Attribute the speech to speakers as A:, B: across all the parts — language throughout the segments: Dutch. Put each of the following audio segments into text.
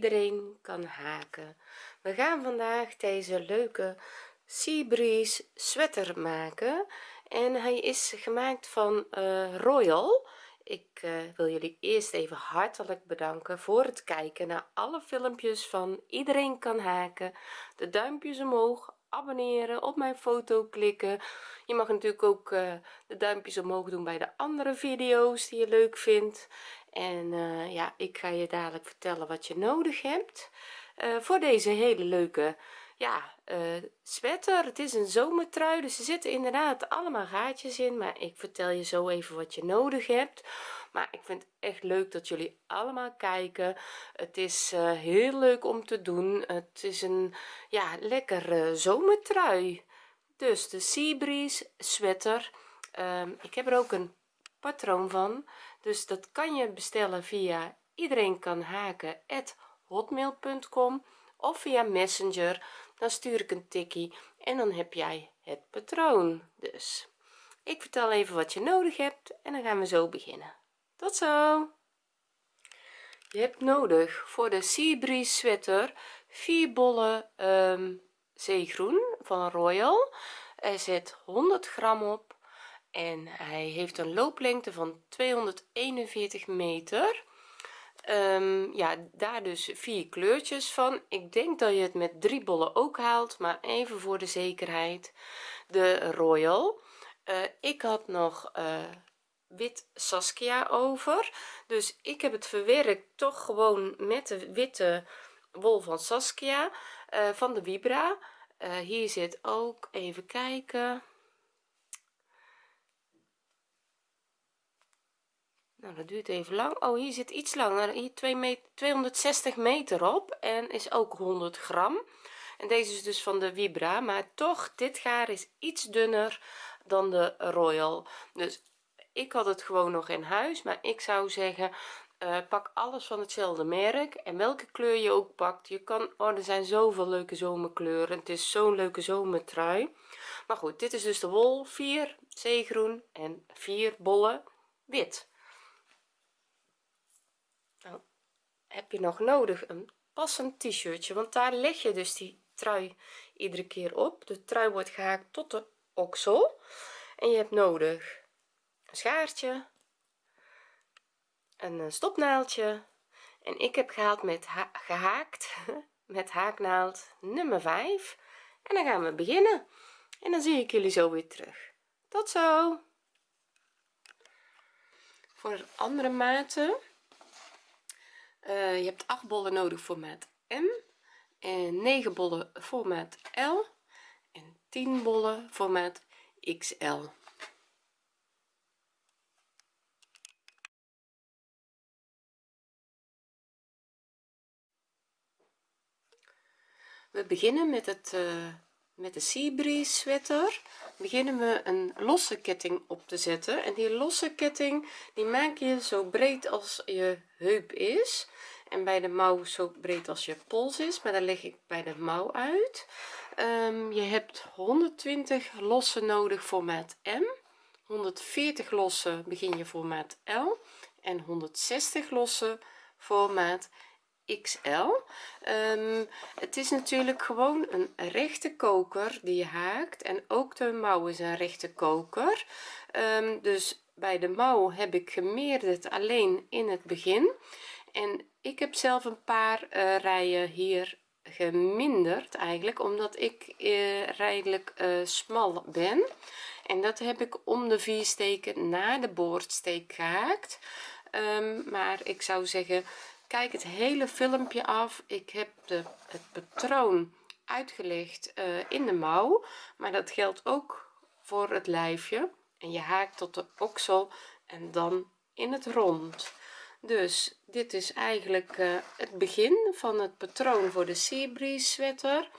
A: iedereen kan haken. We gaan vandaag deze leuke Seabreeze sweater maken. En hij is gemaakt van uh, royal. Ik uh, wil jullie eerst even hartelijk bedanken voor het kijken naar alle filmpjes van iedereen kan haken. De duimpjes omhoog abonneren op mijn foto klikken. Je mag natuurlijk ook uh, de duimpjes omhoog doen bij de andere video's die je leuk vindt en uh, ja ik ga je dadelijk vertellen wat je nodig hebt uh, voor deze hele leuke ja uh, sweater. Het is een zomertrui dus er zitten inderdaad allemaal gaatjes in maar ik vertel je zo even wat je nodig hebt. Maar ik vind het echt leuk dat jullie allemaal kijken. Het is heel leuk om te doen. Het is een ja lekker zomertrui. Dus de Seabreeze sweater. Um, ik heb er ook een patroon van dus dat kan je bestellen via iedereen kan haken hotmail.com of via messenger. Dan stuur ik een tikkie en dan heb jij het patroon dus. Ik vertel even wat je nodig hebt en dan gaan we zo beginnen. Tot zo! Je hebt nodig voor de Seabreeze sweater vier bollen um, zeegroen van Royal. Er zit 100 gram op en hij heeft een looplengte van 241 meter. Um, ja daar dus vier kleurtjes van. Ik denk dat je het met drie bollen ook haalt maar even voor de zekerheid. De royal. Uh, ik had nog uh, wit saskia over. Dus ik heb het verwerkt toch gewoon met de witte wol van saskia uh, van de vibra. Hier zit ook even kijken nou dat duurt even lang. Oh hier zit iets langer. Hier 2 meter 260 meter op en is ook 100 gram. En deze is dus van de vibra maar toch dit gaar is iets dunner dan de royal. Dus ik had het gewoon nog in huis maar ik zou zeggen uh, pak alles van hetzelfde merk. En welke kleur je ook pakt je kan oh er zijn zoveel leuke zomerkleuren. Het is zo'n leuke zomertrui. Maar goed dit is dus de wol. 4 zeegroen en 4 bollen wit nou heb je nog nodig? Een passend t-shirtje want daar leg je dus die trui iedere keer op. De trui wordt gehaakt tot de oksel. En je hebt nodig een schaartje een eh, stopnaaldje en ik heb gehaald met ha gehaakt met haaknaald nummer 5 en dan gaan we beginnen. En dan zie ik jullie zo weer terug. Tot zo! Voor andere maten uh, je hebt 8 bollen nodig voor maat M en 9 bollen voor maat L en 10 bollen voor maat XL we beginnen met het uh, met de Seabreeze sweater beginnen we een losse ketting op te zetten. En die losse ketting die maak je zo breed als je heup is. En bij de mouw zo breed als je pols is maar dan leg ik bij de mouw uit. Um, je hebt 120 losse nodig voor maat M. 140 losse begin je voor maat L. En 160 losse voor maat XL um, het is natuurlijk gewoon een rechte koker die je haakt en ook de mouw is een rechte koker. Um, dus bij de mouw heb ik gemeerderd alleen in het begin. En ik heb zelf een paar uh, rijen hier geminderd eigenlijk omdat ik uh, redelijk uh, smal ben. En dat heb ik om de vier steken naar de boordsteek gehaakt. Um, maar ik zou zeggen kijk het hele filmpje af. Ik heb de, het patroon uitgelegd uh, in de mouw. Maar dat geldt ook voor het lijfje. En je haakt tot de oksel en dan in het rond. Dus dit is eigenlijk uh, het begin van het patroon voor de Seabreeze sweater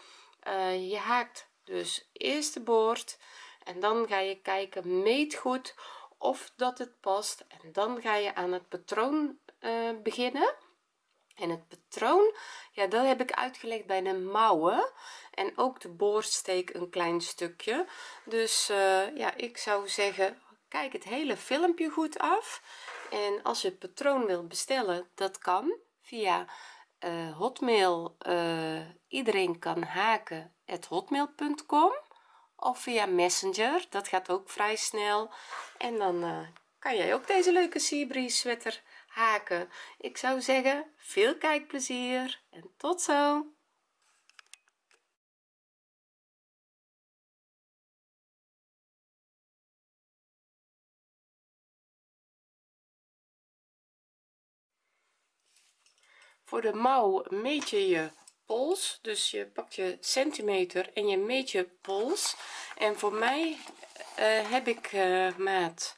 A: uh, je haakt dus eerst de boord en dan ga je kijken meet goed of dat het past. En dan ga je aan het patroon beginnen en het patroon ja dat heb ik uitgelegd bij de mouwen. En ook de boorsteek een klein stukje. Dus uh, ja ik zou zeggen kijk het hele filmpje goed af. En als je het patroon wilt bestellen dat kan via uh, hotmail. Uh, iedereen kan haken hotmail.com of via messenger. Dat gaat ook vrij snel. En dan kan jij ook deze leuke seabreeze sweater haken. Ik zou zeggen veel kijkplezier en tot zo! Voor de mouw meet je je pols dus je pakt je centimeter en je meet je pols. En voor mij uh, heb ik uh, maat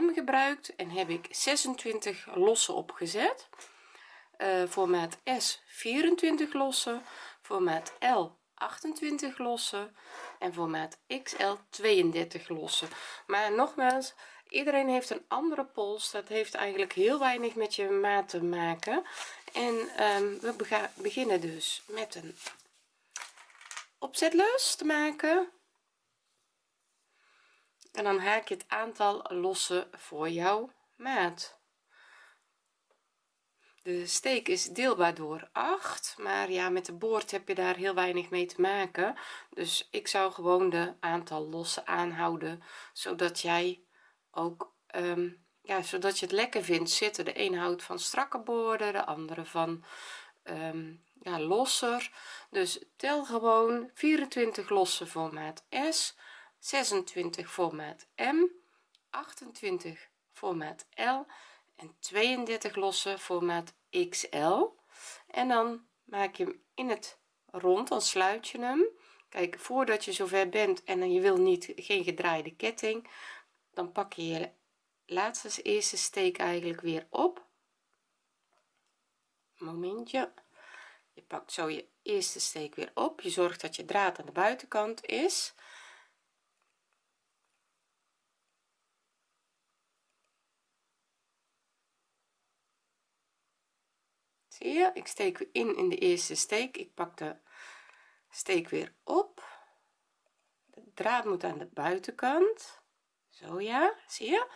A: m gebruikt en heb ik 26 lossen opgezet. Voor maat s 24 lossen voor maat l 28 lossen en voor maat xl 32 lossen. Maar nogmaals iedereen heeft een andere pols. Dat heeft eigenlijk heel weinig met je maat te maken. En um, we beginnen dus met een opzetlus te maken en dan haak je het aantal lossen voor jouw maat. De steek is deelbaar door 8 maar ja met de boord heb je daar heel weinig mee te maken. Dus ik zou gewoon de aantal lossen aanhouden zodat jij ook um, ja zodat je het lekker vindt zitten. De een houdt van strakke boorden de andere van um, ja losser. Dus tel gewoon 24 lossen voor maat s 26 voor maat m 28 voor maat l en 32 lossen voor maat xl en dan maak je hem in het rond dan sluit je hem. Kijk voordat je zover bent en je wil niet geen gedraaide ketting dan pak je je laatste eerste steek eigenlijk weer op. Momentje. Je pakt zo je eerste steek weer op. Je zorgt dat je draad aan de buitenkant is ik steek weer in in de eerste steek. Ik pak de steek weer op. De draad moet aan de buitenkant. Zo ja zie je?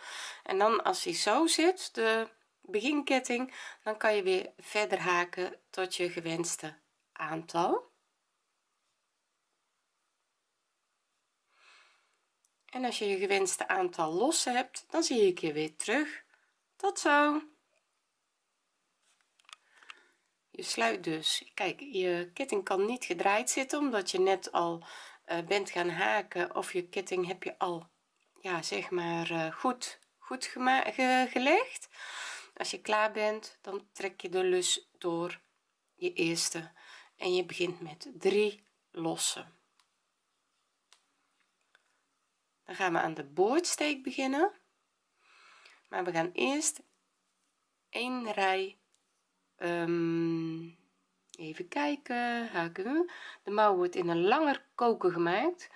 A: En dan als hij zo zit de beginketting dan kan je weer verder haken tot je gewenste aantal. En als je je gewenste aantal los hebt dan zie ik je weer terug. Tot zo je sluit dus. Kijk je ketting kan niet gedraaid zitten omdat je net al uh, bent gaan haken of je ketting heb je al ja zeg maar uh, goed goed ge gelegd. Als je klaar bent dan trek je de lus door je eerste en je begint met drie lossen. Dan gaan we aan de boordsteek beginnen. Maar we gaan eerst een rij um, even kijken haken. De mouw wordt in een langer koken gemaakt.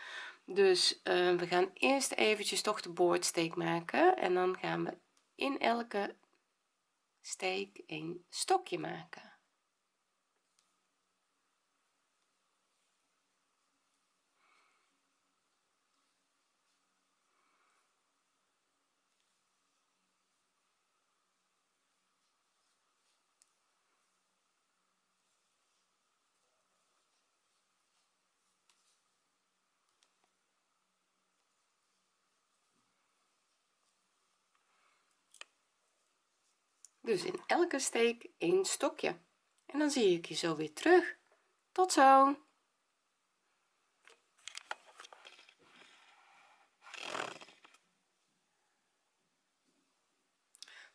A: Dus uh, we gaan eerst eventjes toch de boordsteek maken en dan gaan we in elke steek een stokje maken dus in elke steek een stokje. En dan zie ik je zo weer terug. Tot zo.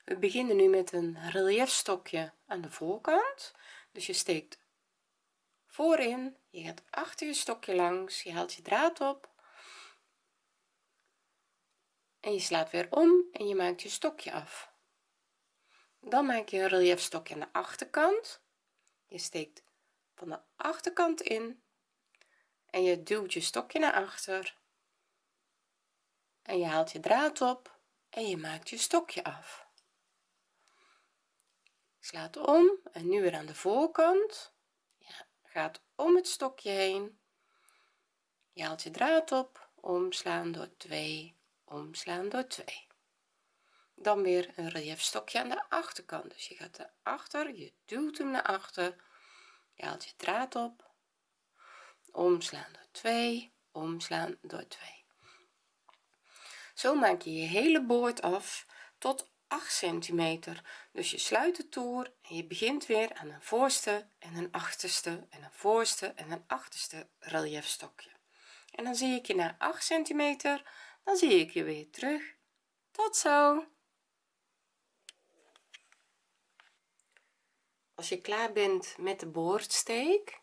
A: We beginnen nu met een relief stokje aan de voorkant. Dus je steekt voorin je gaat achter je stokje langs je haalt je draad op. En je slaat weer om en je maakt je stokje af dan maak je een relief stokje aan de achterkant. Je steekt van de achterkant in. En je duwt je stokje naar achter. En je haalt je draad op en je maakt je stokje af. Slaat om en nu weer aan de voorkant. Ja, gaat om het stokje heen. Je haalt je draad op omslaan door 2 omslaan door 2 dan weer een relief stokje aan de achterkant. Dus je gaat naar achter je duwt hem naar achter je haalt je draad op. Omslaan door 2 omslaan door 2 zo maak je je hele boord af tot 8 centimeter. Dus je sluit de toer en je begint weer aan een voorste en een achterste en een voorste en een achterste relief stokje en dan zie ik je na 8 centimeter dan zie ik je weer terug. Tot zo als je klaar bent met de boordsteek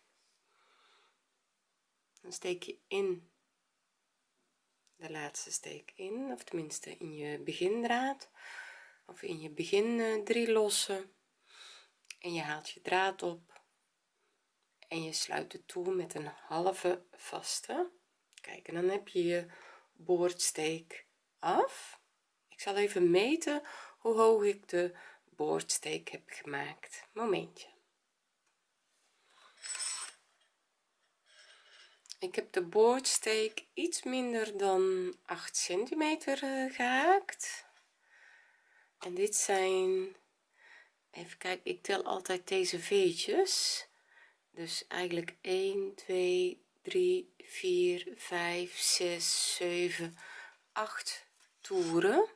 A: dan steek je in de laatste steek in of tenminste in je begindraad of in je begin drie lossen. En je haalt je draad op en je sluit de toer met een halve vaste. Kijk en dan heb je je boordsteek af. Ik zal even meten hoe hoog ik de boordsteek heb gemaakt. Momentje. Ik heb de boordsteek iets minder dan 8 centimeter uh, gehaakt. En dit zijn even kijken ik tel altijd deze veetjes. Dus eigenlijk 1 2 3 4 5 6 7 8 toeren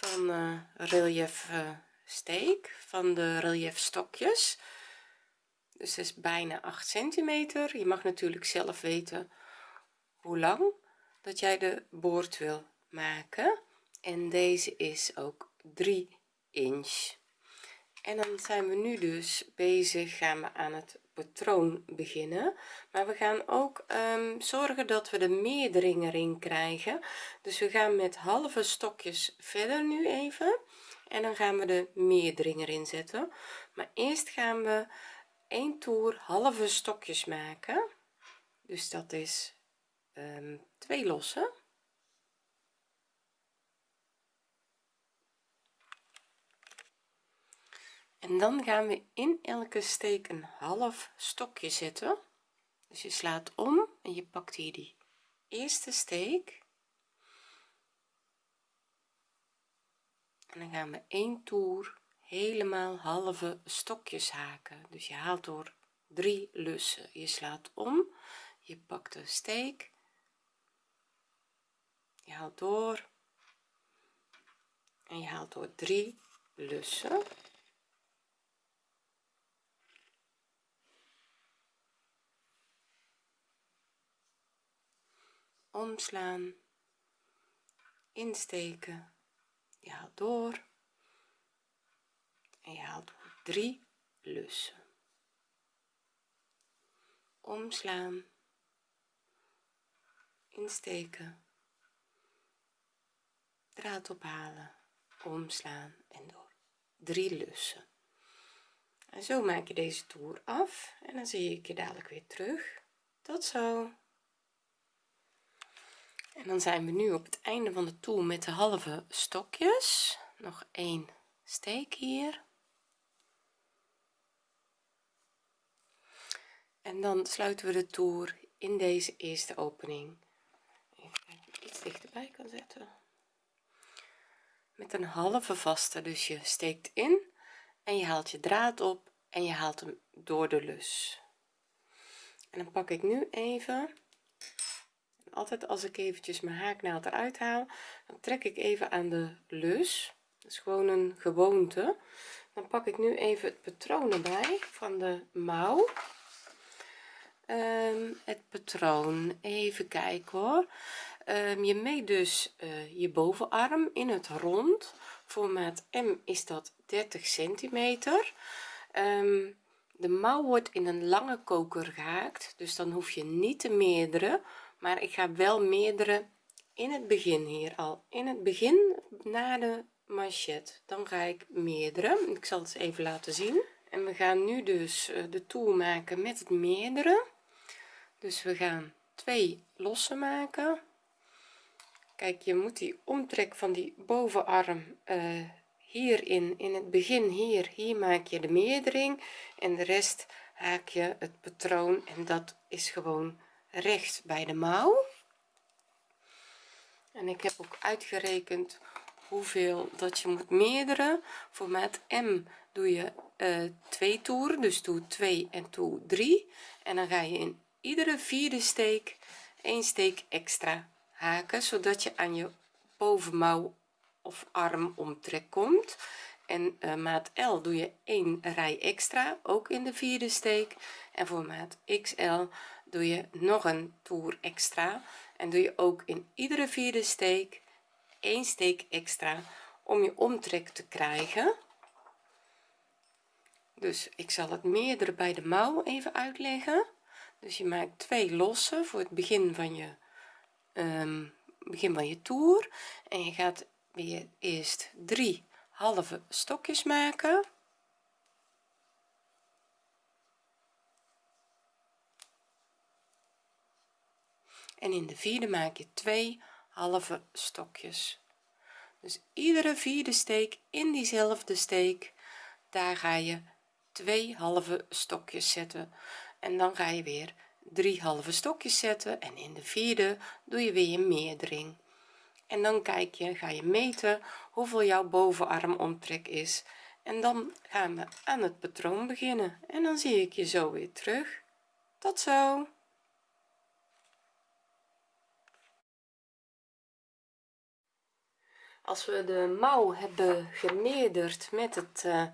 A: van uh, relief uh, steek van de relief stokjes. Dus is bijna 8 centimeter. Je mag natuurlijk zelf weten hoe lang dat jij de boord wil maken. En deze is ook 3 inch. En dan zijn we nu dus bezig gaan we aan het patroon beginnen. Maar we gaan ook um, zorgen dat we de meerdering erin krijgen. Dus we gaan met halve stokjes verder nu even. En dan gaan we de meerdering erin zetten. Maar eerst gaan we een toer halve stokjes maken. Dus dat is um, twee lossen en dan gaan we in elke steek een half stokje zetten. Dus je slaat om en je pakt hier die eerste steek. En dan gaan we één toer helemaal halve stokjes haken. Dus je haalt door drie lussen. Je slaat om je pakt de steek. Je haalt door. En je haalt door drie lussen omslaan insteken. Je haalt door. En je haalt drie lussen. Omslaan insteken. Draad ophalen omslaan en door. Drie lussen. En zo maak je deze toer af en dan zie ik je dadelijk weer terug. Tot zo en dan zijn we nu op het einde van de toer met de halve stokjes. Nog één steek hier. En dan sluiten we de toer in deze eerste opening. Even iets dichterbij kan zetten. Met een halve vaste dus je steekt in en je haalt je draad op en je haalt hem door de lus. En dan pak ik nu even altijd als ik eventjes mijn haaknaald eruit haal dan trek ik even aan de lus dat is gewoon een gewoonte. Dan pak ik nu even het patroon erbij van de mouw. Um, het patroon even kijken hoor. Um, je meet dus uh, je bovenarm in het rond. Formaat m is dat 30 centimeter. Um, de mouw wordt in een lange koker gehaakt dus dan hoef je niet te meerdere maar ik ga wel meerdere in het begin hier al. In het begin na de manchet dan ga ik meerdere. Ik zal het even laten zien. En we gaan nu dus eh, de toer maken met het meerdere. Dus we gaan twee lossen maken. Kijk je moet die omtrek van die bovenarm uh, hierin in het begin hier hier maak je de meerdering. En de rest haak je het patroon. En dat is gewoon recht bij de mouw. En ik heb ook uitgerekend hoeveel dat je moet meerderen. Voor maat m doe je uh, twee toeren dus doe 2 en toe 3 en dan ga je in iedere vierde steek een steek extra haken zodat je aan je bovenmouw of arm omtrek komt. En uh, maat L doe je een rij extra ook in de vierde steek. En voor maat XL doe je nog een toer extra. En doe je ook in iedere vierde steek een steek extra om je omtrek te krijgen. Dus ik zal het meerdere bij de mouw even uitleggen. Dus je maakt twee losse voor het begin van je um, begin van je toer. En je gaat weer eerst drie halve stokjes maken en in de vierde maak je twee halve stokjes. Dus iedere vierde steek in diezelfde steek daar ga je twee halve stokjes zetten. En dan ga je weer drie halve stokjes zetten en in de vierde doe je weer je meerdering. En dan kijk je ga je meten hoeveel jouw bovenarm omtrek is. En dan gaan we aan het patroon beginnen. En dan zie ik je zo weer terug. Tot zo als we de mouw hebben gemeerderd met het uh,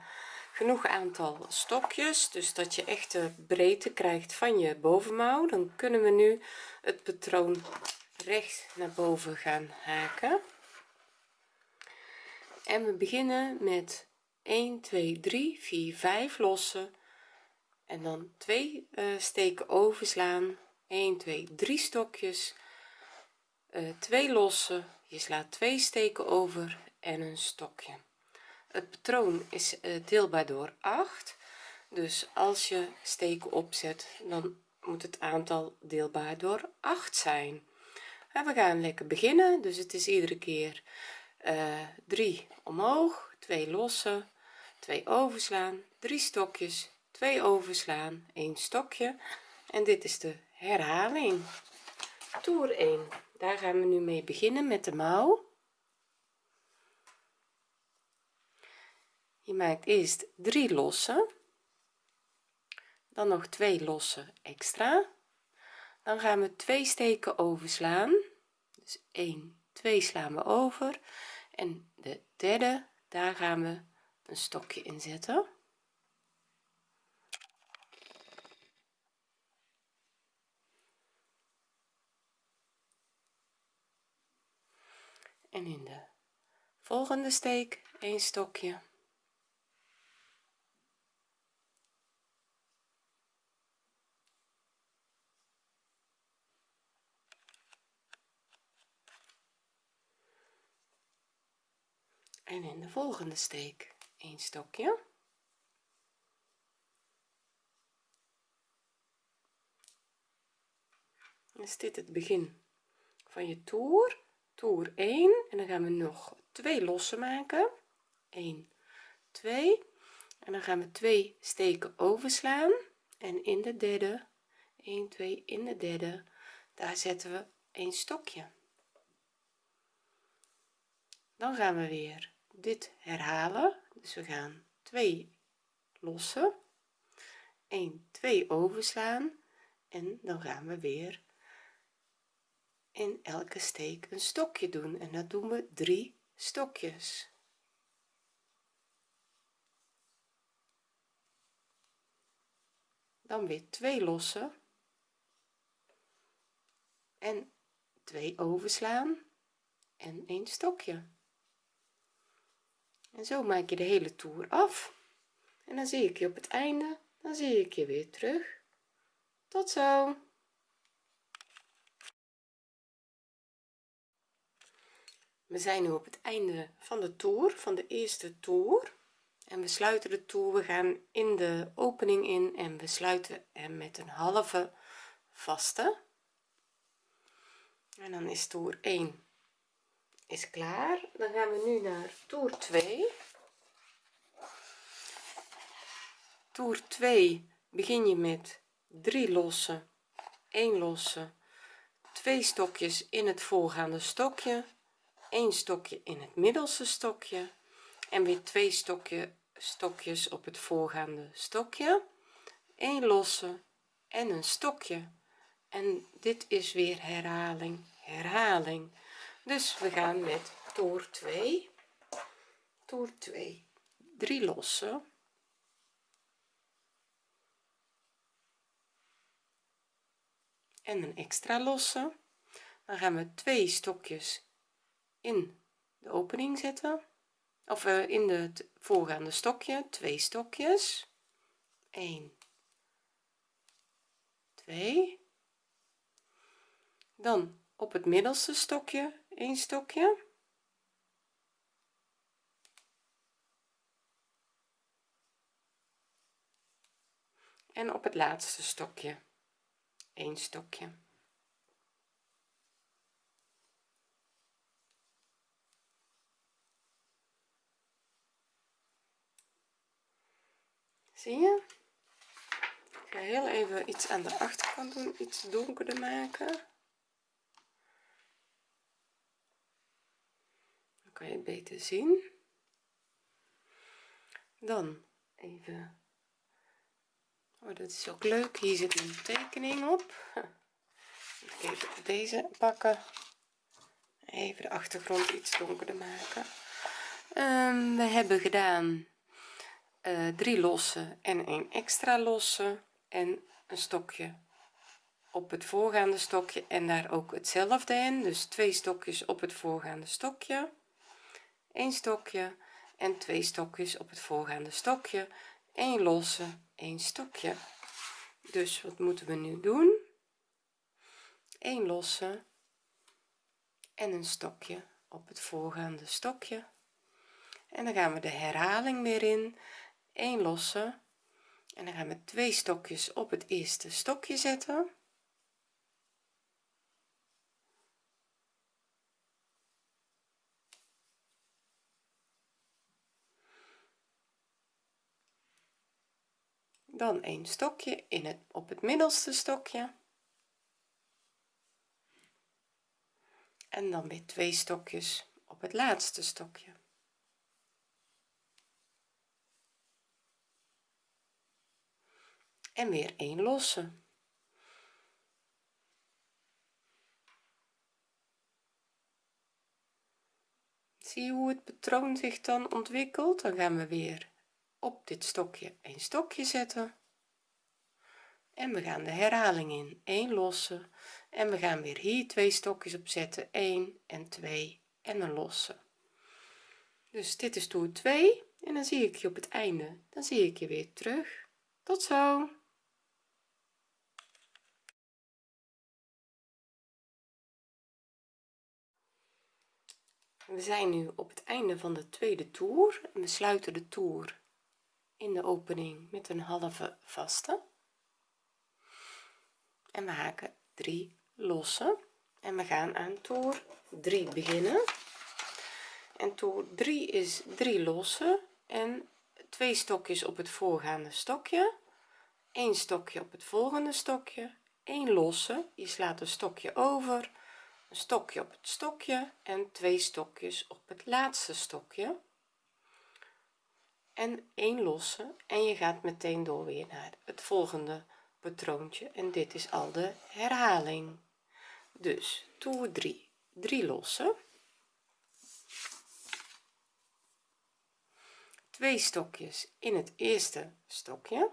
A: genoeg aantal stokjes dus dat je echt de breedte krijgt van je bovenmouw dan kunnen we nu het patroon recht naar boven gaan haken. En we beginnen met 1 2 3 4 5 lossen. En dan twee uh, steken overslaan. 1 2 3 stokjes. Uh, twee lossen je slaat twee steken over en een stokje. Het patroon is uh, deelbaar door 8 dus als je steken opzet dan moet het aantal deelbaar door 8 zijn. We gaan lekker beginnen. Dus het is iedere keer uh, eh, 3 omhoog 2 lossen 2 overslaan 3 stokjes 2 overslaan 1 stokje. En dit is de herhaling. Toer 1 daar gaan we nu mee beginnen met de mouw. Je maakt eerst 3 lossen dan nog 2 lossen extra. Dan gaan we twee steken overslaan. Dus 1 2 slaan we over. En de derde daar gaan we een stokje in zetten en in de volgende steek een stokje. En in de volgende steek een stokje. Is dit het begin van je toer toer 1 en dan gaan we nog twee lossen maken. 1 2 en dan gaan we twee steken overslaan. En in de derde 1 2 in de derde daar zetten we een stokje. Dan gaan we weer dit herhalen. Dus we gaan 2 lossen. 1 2 overslaan. En dan gaan we weer in elke steek een stokje doen. En dat doen we drie stokjes. Dan weer twee lossen en twee overslaan. En een stokje. En zo maak je de hele toer af. En dan zie ik je op het einde. Dan zie ik je weer terug. Tot zo we zijn nu op het einde van de toer van de eerste toer. En we sluiten de toer we gaan in de opening in en we sluiten hem met een halve vaste. En dan is toer 1 is klaar. Dan gaan we nu naar toer 2 toer 2 begin je met 3 lossen 1 losse twee stokjes in het voorgaande stokje een stokje in het middelste stokje en weer twee stokje stokjes op het voorgaande stokje. Een losse en een stokje. En dit is weer herhaling herhaling. Dus we gaan met toer 2 toer 2 3 losse. En een extra losse. Dan gaan we twee stokjes in de opening zetten. Of uh, in het voorgaande stokje twee stokjes. 1 2 dan op het middelste stokje een stokje. En op het laatste stokje een stokje zie je ik ga heel even iets aan de achterkant doen iets donkerder maken. Dan kan je het beter zien. Dan even. Oh dat is ook leuk. Hier zit een tekening op. Even deze pakken. Even de achtergrond iets donkerder maken. Um, we hebben gedaan drie losse en een extra losse en een stokje op het voorgaande stokje en daar ook hetzelfde in. Dus twee stokjes op het voorgaande stokje een stokje en twee stokjes op het voorgaande stokje een losse een stokje. Dus wat moeten we nu doen? Een losse en een stokje op het voorgaande stokje. En dan gaan we de herhaling weer in 1 losse. En dan gaan we twee stokjes op het eerste stokje zetten. Dan een stokje in het op het middelste stokje. En dan weer twee stokjes op het laatste stokje en weer een losse. Zie je hoe het patroon zich dan ontwikkelt? Dan gaan we weer op dit stokje een stokje zetten. En we gaan de herhaling in 1 losse. En we gaan weer hier twee stokjes op zetten 1 en 2 en een losse. Dus dit is toer 2 en dan zie ik je op het einde. Dan zie ik je weer terug. Tot zo we zijn nu op het einde van de tweede toer. We sluiten de toer in de opening met een halve vaste. En we haken 3 losse. En we gaan aan toer 3 beginnen. En toer 3 is 3 losse en twee stokjes op het voorgaande stokje. Een stokje op het volgende stokje. 1 losse je slaat een stokje over een stokje op het stokje en twee stokjes op het laatste stokje. En een losse en je gaat meteen door weer naar het volgende patroontje en dit is al de herhaling. Dus toer 3 3 losse. Twee stokjes in het eerste stokje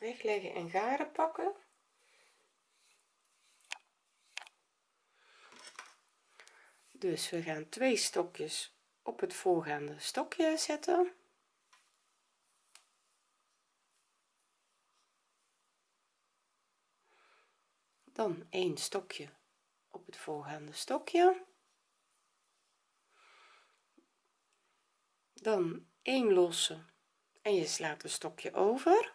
A: wegleggen en garen pakken. Dus we gaan twee stokjes op het voorgaande stokje zetten. Dan een stokje op het voorgaande stokje. Dan een losse en je slaat een stokje over.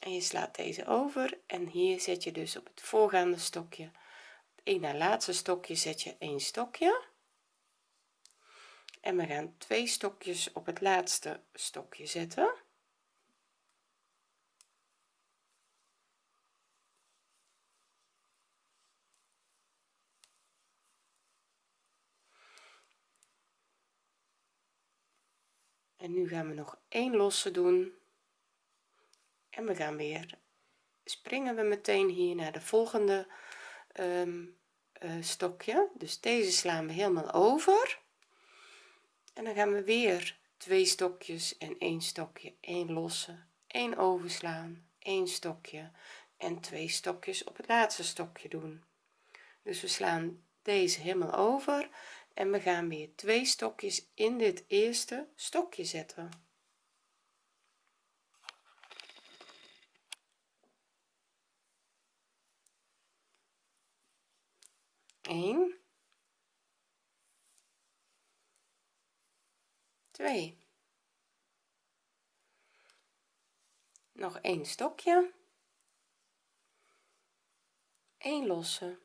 A: En je slaat deze over. En hier zet je dus op het voorgaande stokje. Een na laatste stokje zet je een stokje. En we gaan twee stokjes op het laatste stokje zetten en gaan we nog één losse doen. En we gaan weer springen we meteen hier naar de volgende um, uh, stokje. Dus deze slaan we helemaal over. En dan gaan we weer twee stokjes en één stokje één losse één overslaan één stokje en twee stokjes op het laatste stokje doen. Dus we slaan deze helemaal over en we gaan weer twee stokjes in dit eerste stokje zetten. 1 2 nog een stokje. 1 losse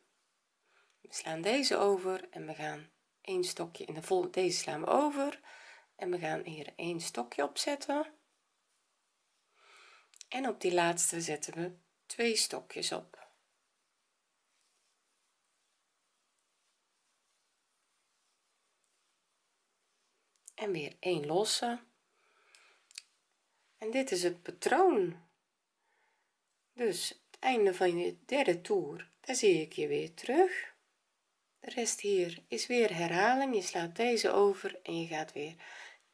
A: we slaan deze over en we gaan een stokje in de volgende deze slaan we over. En we gaan hier een stokje opzetten en op die laatste zetten we twee stokjes op. En weer een losse. En dit is het patroon. Dus het einde van je derde toer daar zie ik je weer terug de rest hier is weer herhaling. Je slaat deze over en je gaat weer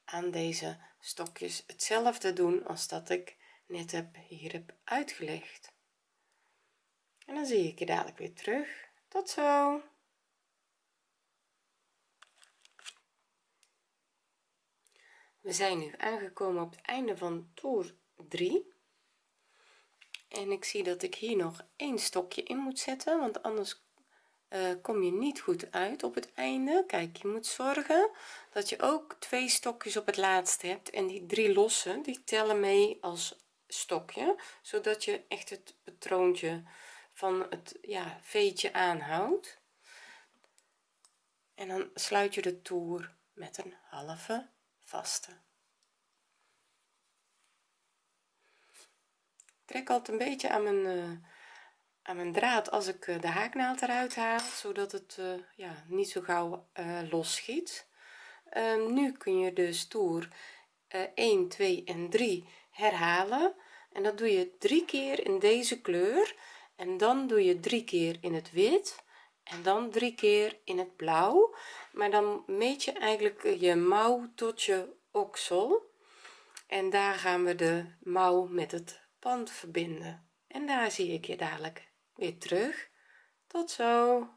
A: aan deze stokjes hetzelfde doen als dat ik net heb hier heb uitgelegd. En dan zie ik je dadelijk weer terug. Tot zo! We zijn nu aangekomen op het einde van toer 3 en ik zie dat ik hier nog een stokje in moet zetten want anders uh, kom je niet goed uit op het einde. Kijk je moet zorgen dat je ook twee stokjes op het laatste hebt. En die drie losse die tellen mee als stokje zodat je echt het patroontje van het ja veetje aanhoudt. En dan sluit je de toer met een halve vaste. Trek altijd een beetje aan mijn uh, aan mijn draad als ik uh, de haaknaald eruit haal zodat het uh, ja niet zo gauw los schiet ehm, nu kun je dus toer 1 2 en 3 herhalen. En dat doe je drie keer in deze kleur. En dan doe je drie keer in het wit. En dan drie keer in het blauw. Maar dan meet je eigenlijk je mouw tot je oksel. En daar gaan we de mouw met het pand verbinden. En daar zie ik je dadelijk weer terug. Tot zo.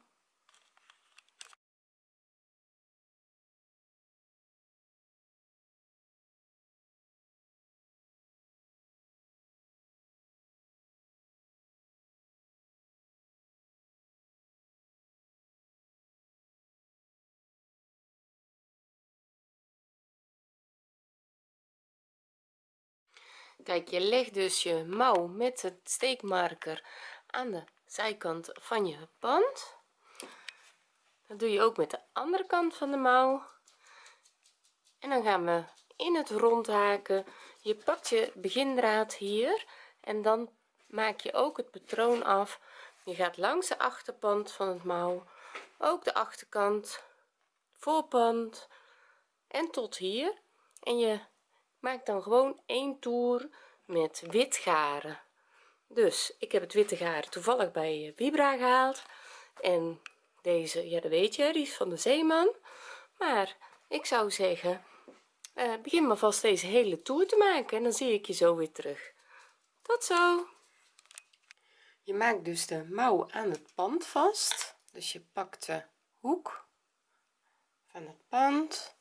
A: Kijk je legt dus je mouw met het steekmarker aan de zijkant van je band. Dat doe je ook met de andere kant van de mouw. En dan gaan we in het rond haken. Je pakt je begindraad hier en dan maak je ook het patroon af. Je gaat langs de achterpand van het mouw ook de achterkant voorpand en tot hier. En je maak dan gewoon één toer met wit garen dus ik heb het witte garen toevallig bij vibra gehaald. En deze ja dat weet je die is van de zeeman. Maar ik zou zeggen uh, begin maar vast deze hele toer te maken en dan zie ik je zo weer terug. Tot zo! Je maakt dus de mouw aan het pand vast. Dus je pakt de hoek van het pand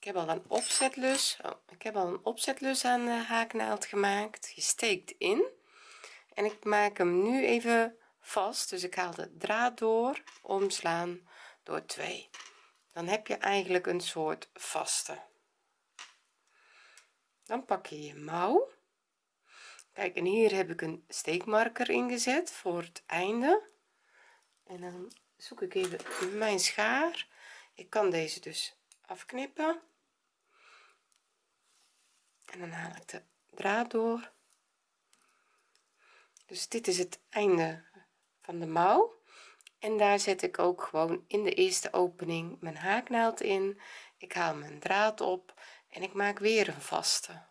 A: ik heb al een opzetlus oh, ik heb al een opzetlus aan de haaknaald gemaakt je steekt in. En ik maak hem nu even vast dus ik haal de draad door omslaan door 2 dan heb je eigenlijk een soort vaste. Dan pak je je mouw. Kijk en hier heb ik een steekmarker ingezet voor het einde. En dan zoek ik even mijn schaar. Ik kan deze dus afknippen en dan haal ik de draad door. Dus dit is het einde van de mouw. En daar zet ik ook gewoon in de eerste opening mijn haaknaald in. Ik haal mijn draad op en ik maak weer een vaste.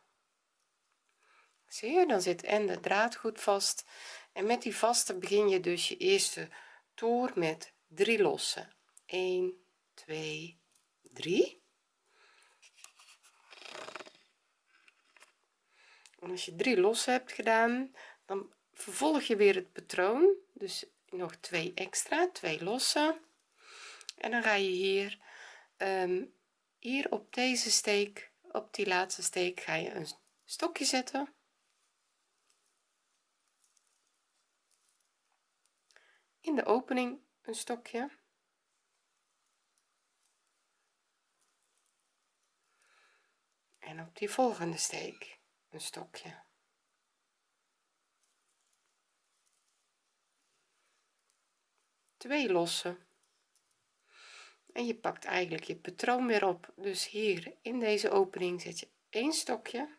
A: Zie je dan zit en de draad goed vast. En met die vaste begin je dus je eerste toer met drie losse 1 2 3 en als je drie losse hebt gedaan dan vervolg je weer het patroon. Dus nog twee extra twee losse en dan ga je hier um, hier op deze steek op die laatste steek ga je een stokje zetten. In de opening een stokje. En op die volgende steek een stokje. Twee losse en je pakt eigenlijk je patroon weer op. Dus hier in deze opening zet je een stokje.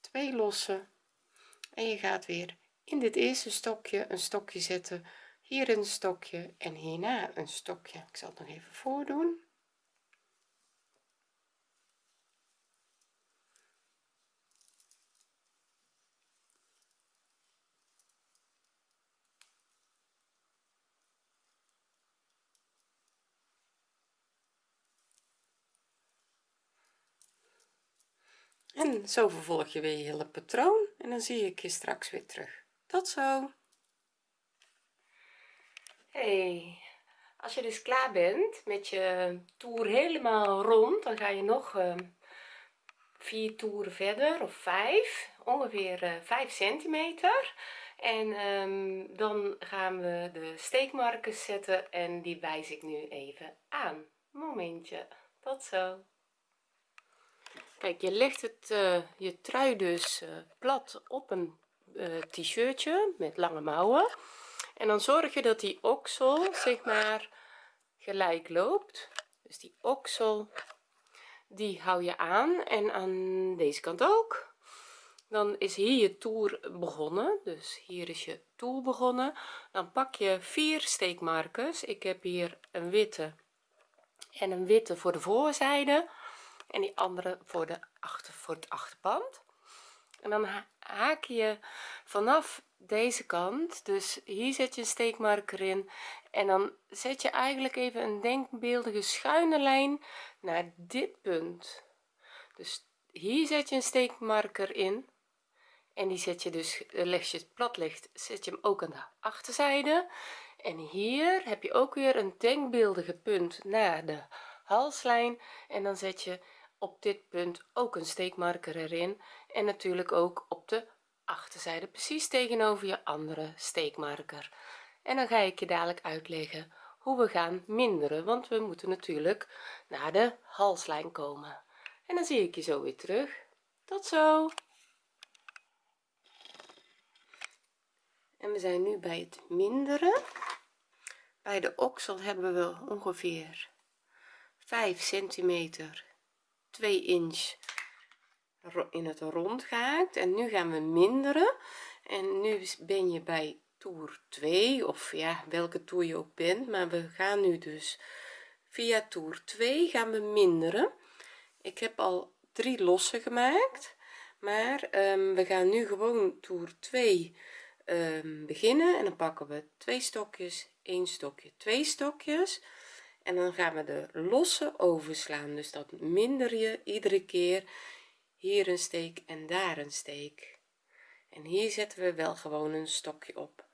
A: Twee losse en je gaat weer in dit eerste stokje een stokje zetten. Hier een stokje en hierna een stokje. Ik zal het nog even voordoen en zo vervolg je weer je hele patroon en dan zie ik je straks weer terug. Tot zo. Hey als je dus klaar bent met je toer helemaal rond dan ga je nog uh, vier toeren verder of vijf ongeveer uh, 5 centimeter. En um, dan gaan we de steekmarkers zetten en die wijs ik nu even aan. Momentje. Tot zo kijk je legt het uh, je trui dus uh, plat op een uh, t-shirtje met lange mouwen. En dan zorg je dat die oksel zeg maar gelijk loopt. Dus die oksel die hou je aan en aan deze kant ook. Dan is hier je toer begonnen. Dus hier is je toer begonnen. Dan pak je vier steekmarkers. Ik heb hier een witte en een witte voor de voorzijde en die andere voor de achter voor het achterband. En dan haak je vanaf deze kant dus hier zet je een steekmarker in en dan zet je eigenlijk even een denkbeeldige schuine lijn naar dit punt. Dus hier zet je een steekmarker in en die zet je dus leg je het plat ligt zet je hem ook aan de achterzijde. En hier heb je ook weer een denkbeeldige punt naar de halslijn en dan zet je op dit punt ook een steekmarker erin en natuurlijk ook op de achterzijde precies tegenover je andere steekmarker. En dan ga ik je dadelijk uitleggen hoe we gaan minderen want we moeten natuurlijk naar de halslijn komen. En dan zie ik je zo weer terug. Tot zo! En we zijn nu bij het minderen. Bij de oksel hebben we ongeveer 5 centimeter 2 inch in het rond gehaakt en nu gaan we minderen. En nu ben je bij toer 2 of ja welke toer je ook bent. Maar we gaan nu dus via toer 2 gaan we minderen. Ik heb al drie lossen gemaakt. Maar um, we gaan nu gewoon toer 2 um, beginnen. En dan pakken we twee stokjes één stokje twee stokjes en dan gaan we de losse overslaan dus dat minder je iedere keer hier een steek en daar een steek. En hier zetten we wel gewoon een stokje op.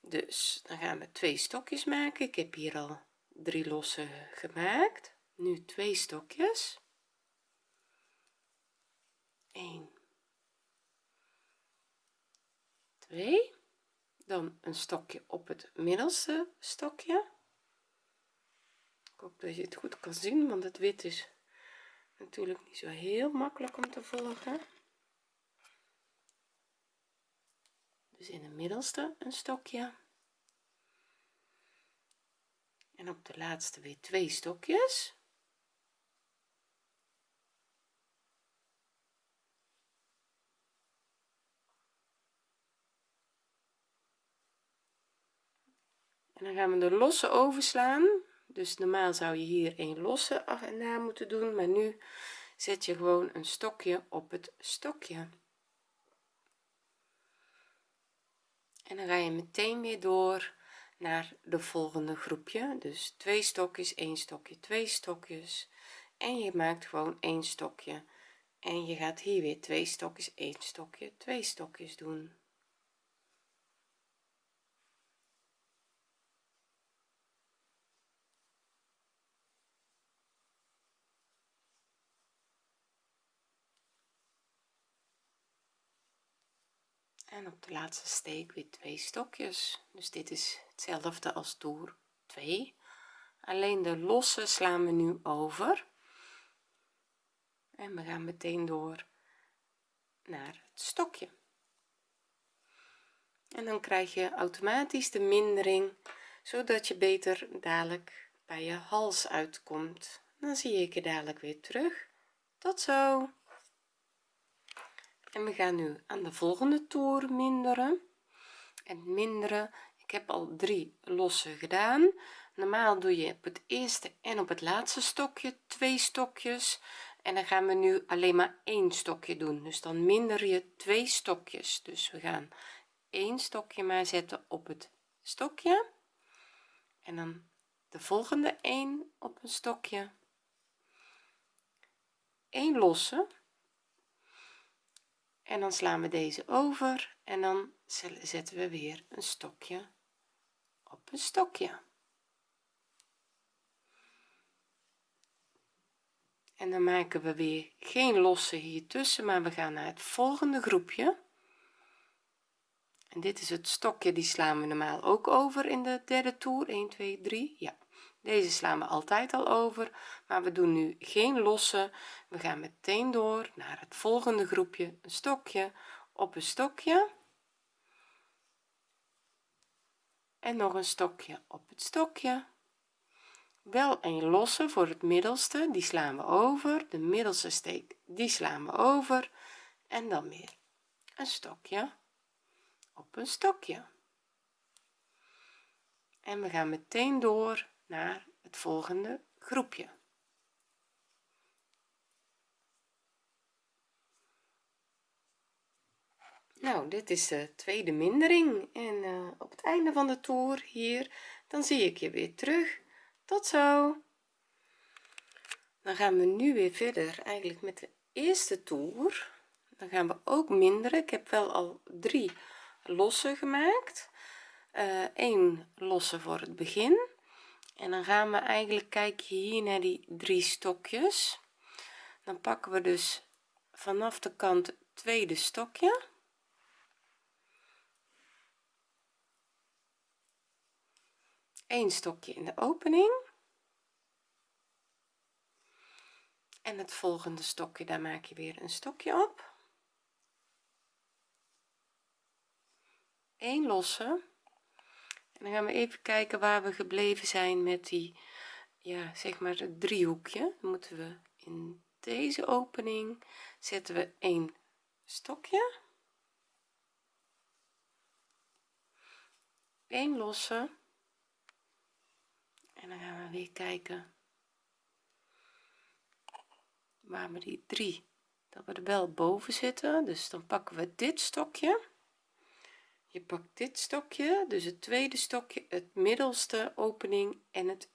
A: Dus dan gaan we twee stokjes maken. Ik heb hier al drie losse gemaakt. Nu twee stokjes. 1 2 dan een stokje op het middelste stokje ik hoop dat je het goed kan zien want het wit is natuurlijk niet zo heel makkelijk om te volgen. Dus in de middelste een stokje. En op de laatste weer twee stokjes. En dan gaan we de losse overslaan dus normaal zou je hier een losse af en na moeten doen maar nu zet je gewoon een stokje op het stokje. En dan ga je meteen weer door naar de volgende groepje. Dus twee stokjes één stokje twee stokjes. En je maakt gewoon één stokje. En je gaat hier weer twee stokjes één stokje twee stokjes doen en op de laatste steek weer twee stokjes. Dus dit is hetzelfde als toer 2 alleen de losse slaan we nu over. En we gaan meteen door naar het stokje. En dan krijg je automatisch de mindering zodat je beter dadelijk bij je hals uitkomt. Dan zie ik je dadelijk weer terug. Tot zo en we gaan nu aan de volgende toer minderen. En minderen ik heb al drie losse gedaan. Normaal doe je op het eerste en op het laatste stokje twee stokjes. En dan gaan we nu alleen maar één stokje doen. Dus dan minder je twee stokjes. Dus we gaan één stokje maar zetten op het stokje. En dan de volgende 1 op een stokje. 1 losse en dan slaan we deze over en dan zetten we weer een stokje op een stokje. En dan maken we weer geen losse hier tussen maar we gaan naar het volgende groepje. En dit is het stokje die slaan we normaal ook over in de derde toer. 1 2 3 ja deze slaan we altijd al over maar we doen nu geen losse we gaan meteen door naar het volgende groepje een stokje. Op een stokje. En nog een stokje op het stokje. Wel een losse voor het middelste die slaan we over. De middelste steek die slaan we over. En dan weer een stokje op een stokje. En we gaan meteen door naar het volgende groepje. Nou dit is de tweede mindering. En uh, op het einde van de toer hier dan zie ik je weer terug. Tot zo. Dan gaan we nu weer verder eigenlijk met de eerste toer. Dan gaan we ook minderen. Ik heb wel al drie losse gemaakt. Uh, eh, 1 losse voor het begin en dan gaan we eigenlijk kijken hier naar die drie stokjes. Dan pakken we dus vanaf de kant tweede stokje. Een stokje in de opening. En het volgende stokje daar maak je weer een stokje op. 1 losse en dan gaan we even kijken waar we gebleven zijn met die ja zeg maar het driehoekje. Dan moeten we in deze opening zetten we een stokje. 1 losse. En dan gaan we weer kijken waar we die drie dat we er wel boven zitten. Dus dan pakken we dit stokje je pakt dit stokje dus het tweede stokje het middelste opening en het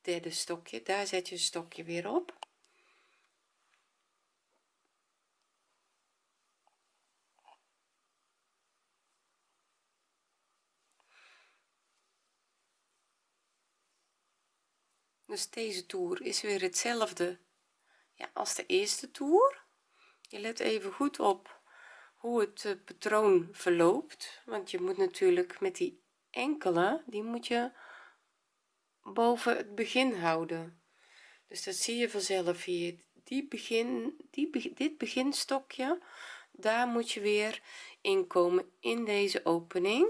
A: derde stokje. Daar zet je een stokje weer op. Dus deze toer is weer hetzelfde ja, als de eerste toer. Je let even goed op hoe het eh, patroon verloopt. Want je moet natuurlijk met die enkele die moet je boven het begin houden. Dus dat zie je vanzelf hier. Die begin die dit beginstokje daar moet je weer inkomen in deze opening.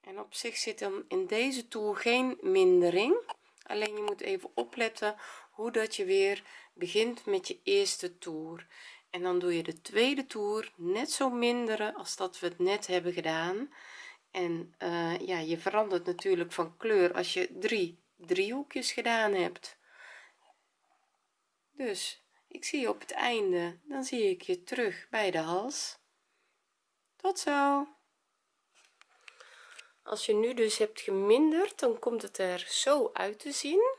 A: En op zich zit dan in deze toer geen mindering. Alleen je moet even opletten hoe dat je weer begint met je eerste toer. En dan doe je de tweede toer net zo minderen als dat we het net hebben gedaan. En uh, ja je verandert natuurlijk van kleur als je drie driehoekjes gedaan hebt. Dus ik zie je op het einde dan zie ik je terug bij de hals. Tot zo. Als je nu dus hebt geminderd dan komt het er zo uit te zien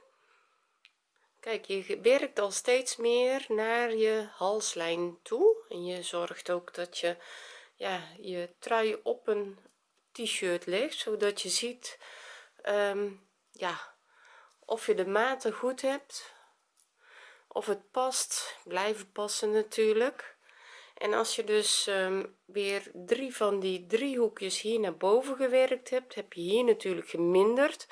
A: kijk je werkt al steeds meer naar je halslijn toe en je zorgt ook dat je ja je trui op een t-shirt legt zodat je ziet um, ja of je de maten goed hebt of het past blijven passen natuurlijk. En als je dus um, weer drie van die driehoekjes hier naar boven gewerkt hebt heb je hier natuurlijk geminderd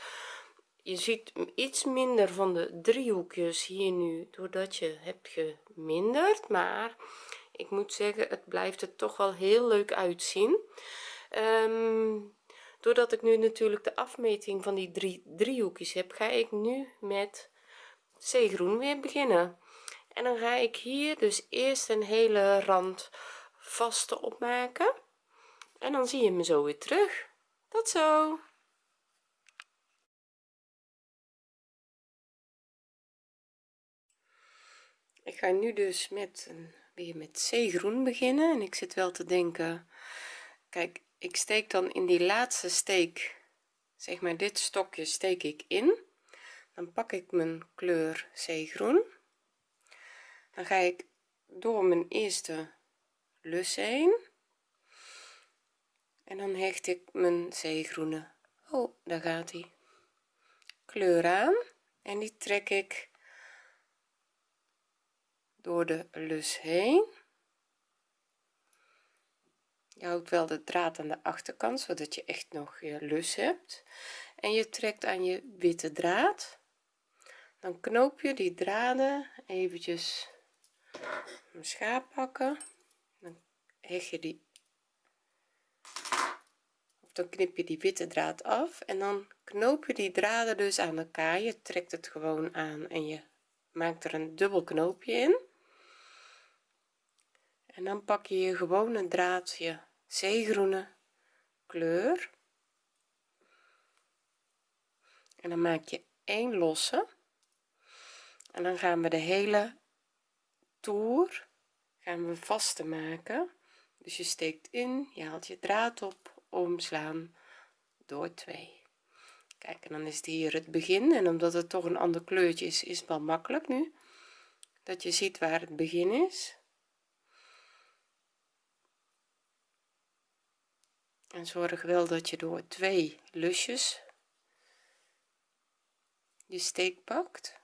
A: je ziet iets minder van de driehoekjes hier nu doordat je hebt geminderd maar ik moet zeggen het blijft er toch wel heel leuk uitzien. Um, doordat ik nu natuurlijk de afmeting van die drie driehoekjes heb ga ik nu met zeegroen weer beginnen. En dan ga ik hier dus eerst een hele rand vaste opmaken. En dan zie je me zo weer terug. Tot zo ik ga nu dus met een, weer met zeegroen beginnen en ik zit wel te denken kijk ik steek dan in die laatste steek zeg maar dit stokje steek ik in. Dan pak ik mijn kleur zeegroen. Dan ga ik door mijn eerste lus heen. En dan hecht ik mijn zeegroene. Oh daar gaat hij. Kleur aan. En die trek ik door de lus heen. Je houdt wel de draad aan de achterkant zodat je echt nog je lus hebt. En je trekt aan je witte draad. Dan knoop je die draden eventjes mijn schaap pakken. Dan hecht je die of dan knip je die witte draad af en dan knoop je die draden dus aan elkaar. Je trekt het gewoon aan en je maakt er een dubbel knoopje in en dan pak je je gewone draadje. Zeegroene kleur. En dan maak je één losse. En dan gaan we de hele toer gaan we vaste maken dus je steekt in je haalt je draad op omslaan door 2 kijk en dan is het hier het begin. En omdat het toch een ander kleurtje is is het wel makkelijk nu. Dat je ziet waar het begin is en zorg wel dat je door twee lusjes je steek pakt.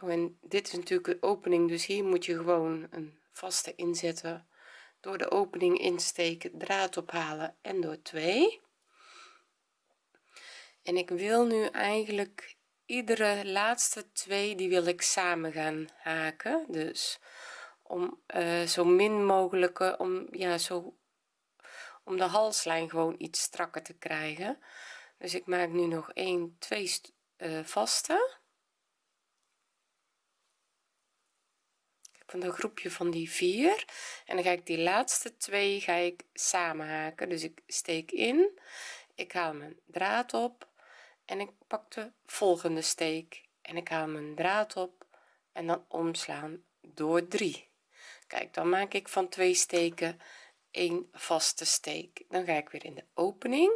A: Oh, en dit is natuurlijk de opening dus hier moet je gewoon een vaste inzetten. Door de opening insteken draad ophalen en door 2 en ik wil nu eigenlijk iedere laatste twee die wil ik samen gaan haken. Dus om uh, zo min mogelijke om ja zo om de halslijn gewoon iets strakker te krijgen. Dus ik maak nu nog 1 2 uh, vaste. Een groepje van die vier. En dan ga ik die laatste twee ga ik samen haken. Dus ik steek in. Ik haal mijn draad op en ik pak de volgende steek en ik haal mijn draad op en dan omslaan door 3 kijk dan maak ik van twee steken een vaste steek. Dan ga ik weer in de opening.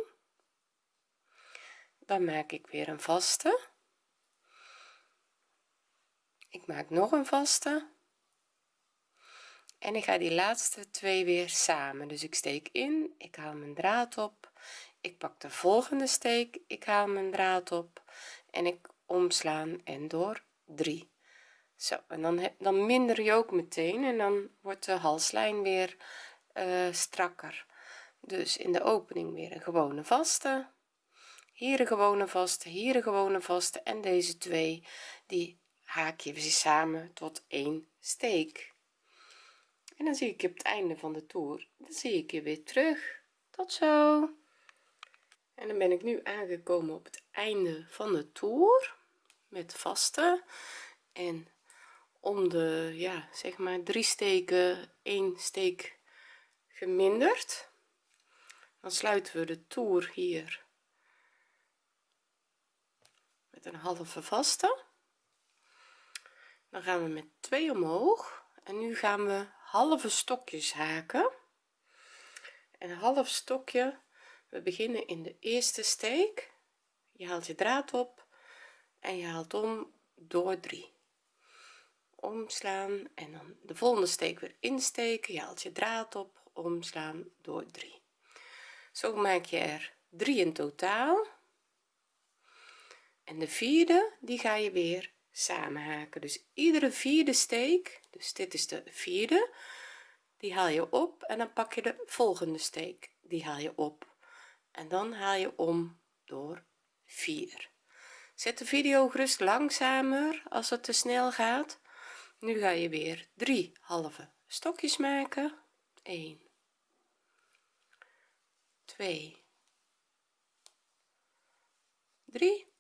A: Dan maak ik weer een vaste. Ik maak nog een vaste. En ik ga die laatste twee weer samen. Dus ik steek in ik haal mijn draad op ik pak de volgende steek ik haal mijn draad op en ik omslaan en door. 3 zo en dan dan minder je ook meteen en dan wordt de halslijn weer uh, strakker. Dus in de opening weer een gewone vaste hier een gewone vaste hier een gewone vaste en deze twee die haak je weer samen tot één steek. En dan zie ik je op het einde van de toer dan zie ik je weer terug. Tot zo en dan ben ik nu aangekomen op het einde van de toer met vaste en om de ja zeg maar drie steken één steek geminderd. Dan sluiten we de toer hier met een halve vaste. Dan gaan we met twee omhoog. En nu gaan we halve stokjes haken. En half stokje we beginnen in de eerste steek. Je haalt je draad op en je haalt om door 3 omslaan en dan de volgende steek weer insteken. Je haalt je draad op omslaan door 3 zo maak je er 3 in totaal. En de vierde die ga je weer samen haken dus iedere vierde steek dus dit is de vierde die haal je op en dan pak je de volgende steek. Die haal je op en dan haal je om door 4 zet de video gerust langzamer als het te snel gaat. Nu ga je weer drie halve stokjes maken. 1 2 3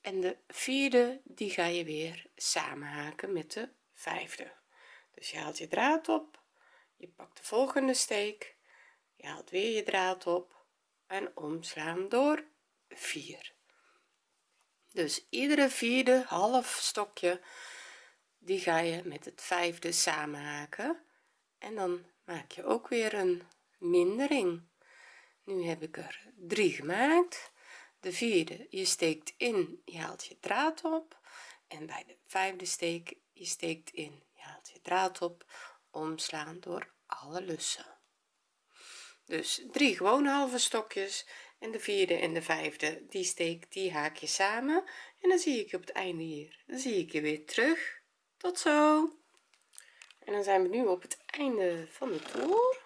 A: en de vierde die ga je weer samen haken met de vijfde. Dus je haalt je draad op. Je pakt de volgende steek. Je haalt weer je draad op en omslaan door 4 dus iedere vierde half stokje die ga je met het vijfde samen haken en dan maak je ook weer een mindering. Nu heb ik er drie gemaakt. De vierde je steekt in je haalt je draad op. En bij de vijfde steek je steekt in je haalt je draad op. Omslaan door alle lussen dus drie gewone halve stokjes en de vierde en de vijfde die steek die haak je samen en dan zie ik je op het einde hier. Dan zie ik je weer terug. Tot zo. En dan zijn we nu op het einde van de toer.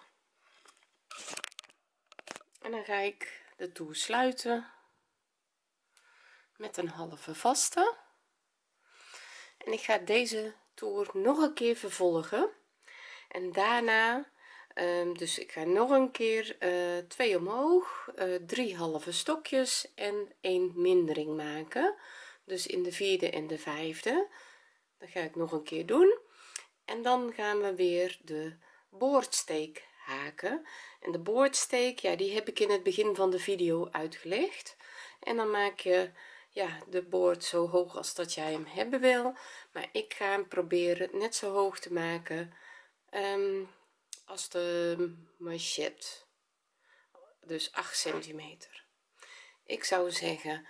A: En dan ga ik de toer sluiten met een halve vaste. En ik ga deze toer nog een keer vervolgen. En daarna um, dus ik ga nog een keer uh, twee omhoog uh, drie halve stokjes en een mindering maken. Dus in de vierde en de vijfde. Dat ga ik nog een keer doen. En dan gaan we weer de boordsteek haken. En de boordsteek ja die heb ik in het begin van de video uitgelegd. En dan maak je ja de boord zo hoog als dat jij hem hebben wil. Maar ik ga hem proberen net zo hoog te maken. Um, als de manchet dus 8 centimeter. Ik zou zeggen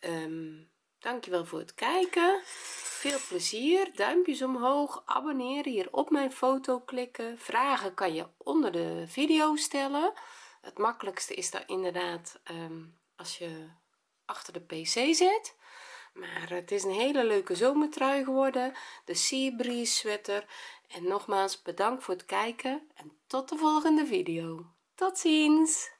A: um, dankjewel voor het kijken. Veel plezier. Duimpjes omhoog. Abonneren hier op mijn foto klikken. Vragen kan je onder de video stellen. Het makkelijkste is daar inderdaad um, als je achter de pc zit maar het is een hele leuke zomertrui geworden. De sea breeze sweater. En nogmaals bedankt voor het kijken en tot de volgende video. Tot ziens